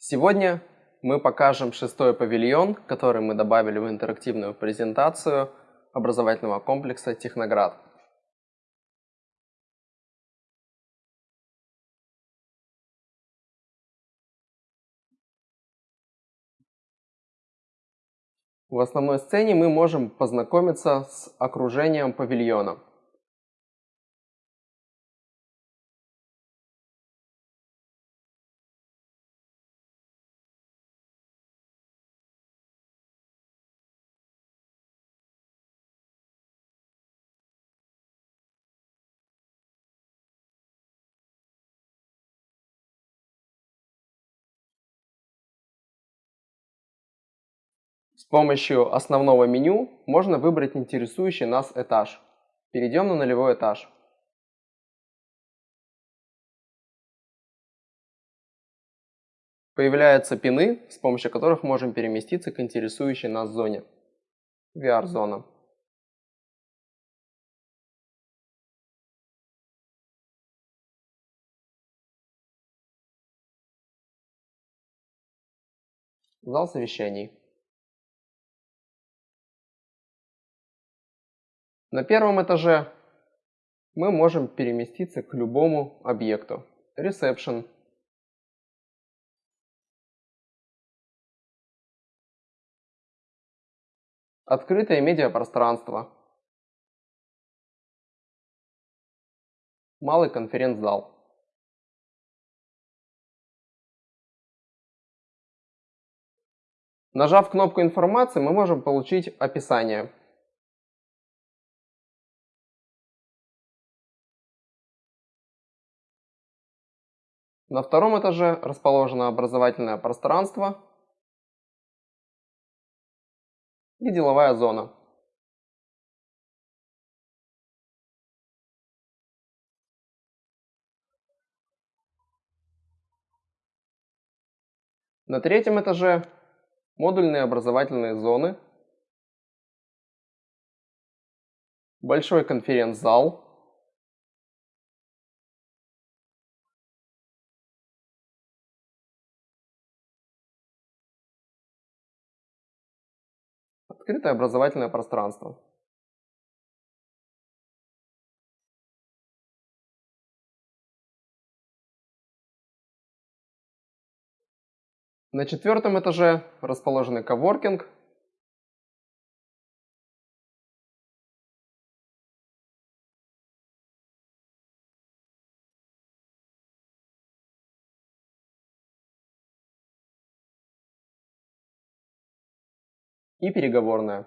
Сегодня мы покажем шестой павильон, который мы добавили в интерактивную презентацию образовательного комплекса Техноград. В основной сцене мы можем познакомиться с окружением павильона. С помощью основного меню можно выбрать интересующий нас этаж. Перейдем на нулевой этаж. Появляются пины, с помощью которых можем переместиться к интересующей нас зоне. VR-зона. Зал совещаний. На первом этаже мы можем переместиться к любому объекту. Reception. Открытое медиапространство. Малый конференц-зал. Нажав кнопку информации, мы можем получить описание На втором этаже расположено образовательное пространство и деловая зона. На третьем этаже модульные образовательные зоны, большой конференц-зал, Открытое образовательное пространство. На четвертом этаже расположенный коворкинг. И переговорная.